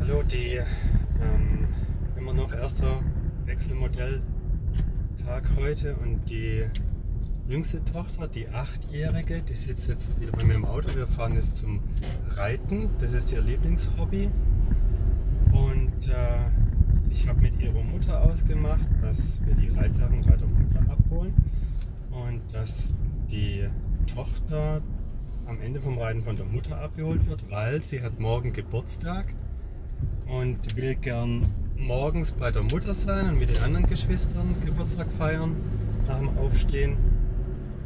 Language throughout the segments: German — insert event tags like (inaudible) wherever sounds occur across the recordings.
Hallo, die ähm, immer noch erster Wechselmodelltag heute und die jüngste Tochter, die achtjährige, die sitzt jetzt wieder bei mir im Auto. Wir fahren jetzt zum Reiten. Das ist ihr Lieblingshobby. Und äh, ich habe mit ihrer Mutter ausgemacht, dass wir die Reitsachen bei der Mutter abholen und dass die Tochter am Ende vom Reiten von der Mutter abgeholt wird, weil sie hat morgen Geburtstag und will gern morgens bei der Mutter sein und mit den anderen Geschwistern Geburtstag feiern nach dem Aufstehen.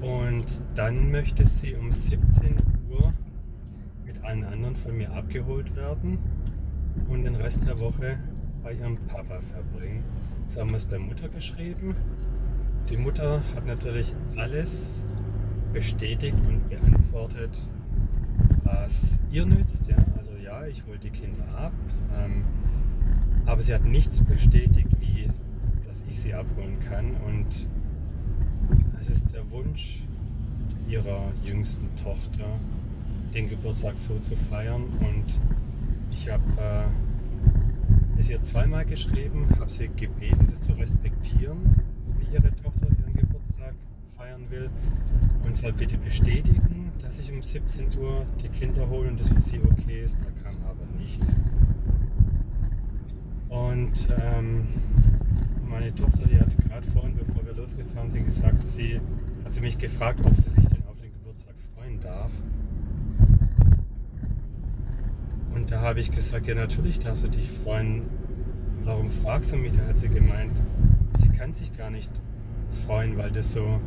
Und dann möchte sie um 17 Uhr mit allen anderen von mir abgeholt werden und den Rest der Woche bei ihrem Papa verbringen. Das haben wir es der Mutter geschrieben. Die Mutter hat natürlich alles bestätigt und beantwortet, was ihr nützt. Ja? Also ja, ich hole die Kinder ab, ähm, aber sie hat nichts bestätigt, wie dass ich sie abholen kann. Und es ist der Wunsch ihrer jüngsten Tochter, den Geburtstag so zu feiern. Und ich habe äh, es ihr zweimal geschrieben, habe sie gebeten, das zu respektieren, wie ihre Tochter ihren Geburtstag feiern will und soll bitte bestätigen, dass ich um 17 Uhr die Kinder hole und das für sie okay ist. Da kam aber nichts. Und ähm, meine Tochter, die hat gerade vorhin, bevor wir losgefahren sind, gesagt, sie hat sie mich gefragt, ob sie sich denn auf den Geburtstag freuen darf. Und da habe ich gesagt, ja natürlich darfst du dich freuen. Warum fragst du mich? Da hat sie gemeint, sie kann sich gar nicht freuen, weil das so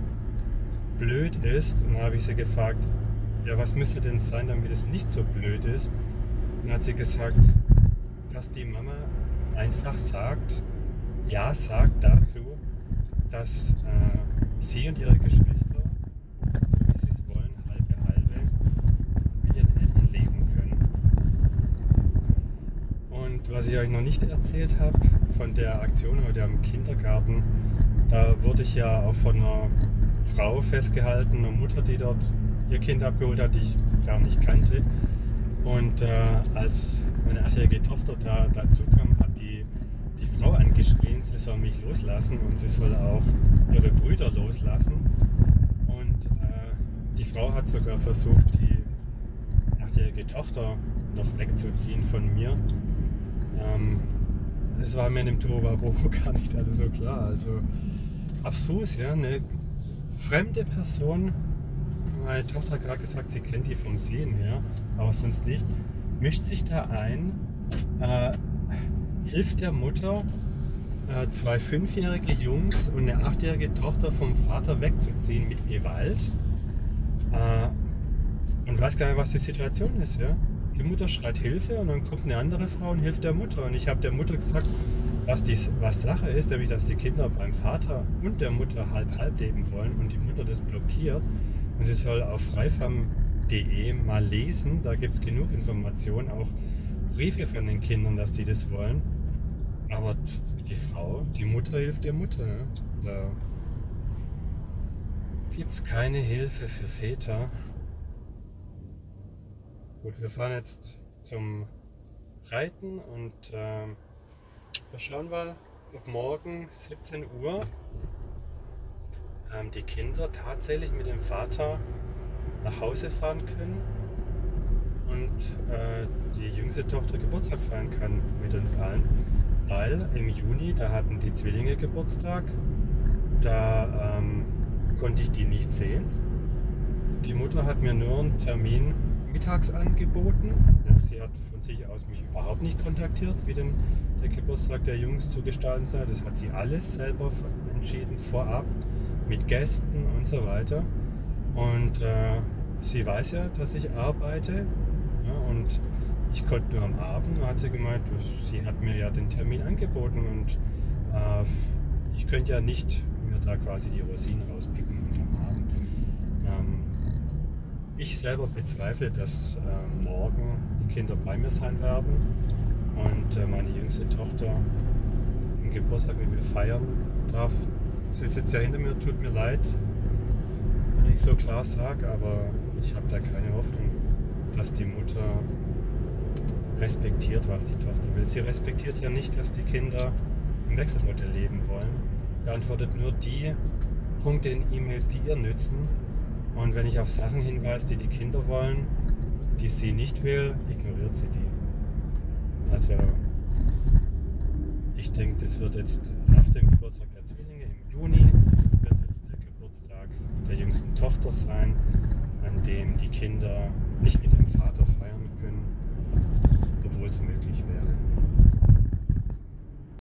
blöd ist. Und dann habe ich sie gefragt, ja, was müsste denn sein, damit es nicht so blöd ist? Und dann hat sie gesagt, dass die Mama einfach sagt, ja sagt dazu, dass äh, sie und ihre Geschwister, so wie sie es wollen, halbe halbe mit ihren Eltern leben können. Und was ich euch noch nicht erzählt habe von der Aktion heute am Kindergarten, da wurde ich ja auch von einer Frau festgehalten, eine Mutter, die dort ihr Kind abgeholt hat, die ich gar nicht kannte. Und äh, als meine achtjährige Tochter da dazu kam, hat die, die Frau angeschrien, sie soll mich loslassen und sie soll auch ihre Brüder loslassen. Und äh, die Frau hat sogar versucht, die achtjährige Tochter noch wegzuziehen von mir. Ähm, es war mir in dem Tohuwabohu (laughs) gar nicht alles so klar. Also abstrus, ja. Eine fremde Person, meine Tochter hat gerade gesagt, sie kennt die vom Sehen her, aber sonst nicht, mischt sich da ein, äh, hilft der Mutter, äh, zwei fünfjährige Jungs und eine achtjährige Tochter vom Vater wegzuziehen mit Gewalt äh, und weiß gar nicht, was die Situation ist. Ja? Die Mutter schreit Hilfe und dann kommt eine andere Frau und hilft der Mutter. Und ich habe der Mutter gesagt, was, dies, was Sache ist, nämlich dass die Kinder beim Vater und der Mutter halb-halb leben wollen und die Mutter das blockiert. Und sie soll auf freifam.de mal lesen, da gibt es genug Informationen, auch Briefe von den Kindern, dass die das wollen. Aber die Frau, die Mutter hilft der Mutter. Da gibt es keine Hilfe für Väter. Gut, wir fahren jetzt zum Reiten und äh, wir schauen mal, ob morgen 17 Uhr ähm, die Kinder tatsächlich mit dem Vater nach Hause fahren können und äh, die jüngste Tochter Geburtstag feiern kann mit uns allen. Weil im Juni, da hatten die Zwillinge Geburtstag, da ähm, konnte ich die nicht sehen. Die Mutter hat mir nur einen Termin mittags angeboten. Sie hat von sich aus mich überhaupt nicht kontaktiert, wie denn der Geburtstag der Jungs zu gestalten sei. Das hat sie alles selber entschieden, vorab, mit Gästen und so weiter. Und äh, sie weiß ja, dass ich arbeite. Ja, und ich konnte nur am Abend, hat sie gemeint, sie hat mir ja den Termin angeboten und äh, ich könnte ja nicht mir da quasi die Rosinen rauspicken am Abend. Ähm, ich selber bezweifle, dass äh, morgen die Kinder bei mir sein werden und äh, meine jüngste Tochter den Geburtstag mit mir feiern darf. Sie sitzt ja hinter mir, tut mir leid, wenn ich so klar sage, aber ich habe da keine Hoffnung, dass die Mutter respektiert, was die Tochter will. Sie respektiert ja nicht, dass die Kinder im Wechselmodell leben wollen. Beantwortet nur die Punkte in E-Mails, die ihr nützen. Und wenn ich auf Sachen hinweise, die die Kinder wollen, die sie nicht will, ignoriert sie die. Also ich denke, das wird jetzt nach dem Geburtstag der Zwillinge im Juni, wird jetzt der Geburtstag der jüngsten Tochter sein, an dem die Kinder nicht mit ihrem Vater feiern können, obwohl es möglich wäre.